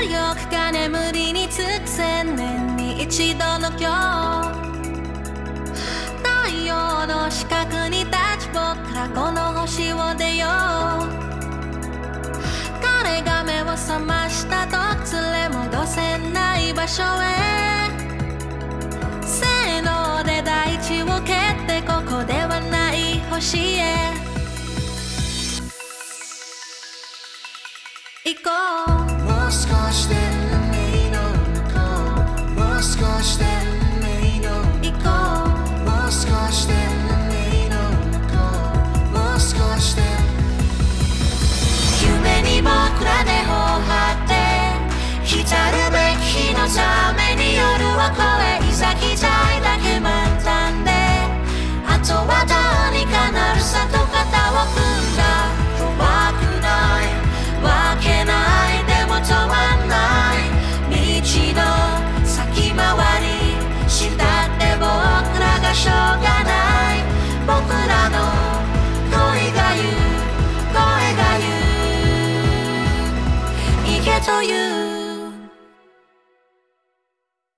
重力が眠りにつく千年に一度の今日太陽の四角に立ち僕らこの星を出よう。彼が目を覚ましたと連れ戻せない場所へ。せーので大地を蹴ってここではない星へ。行こう。get to you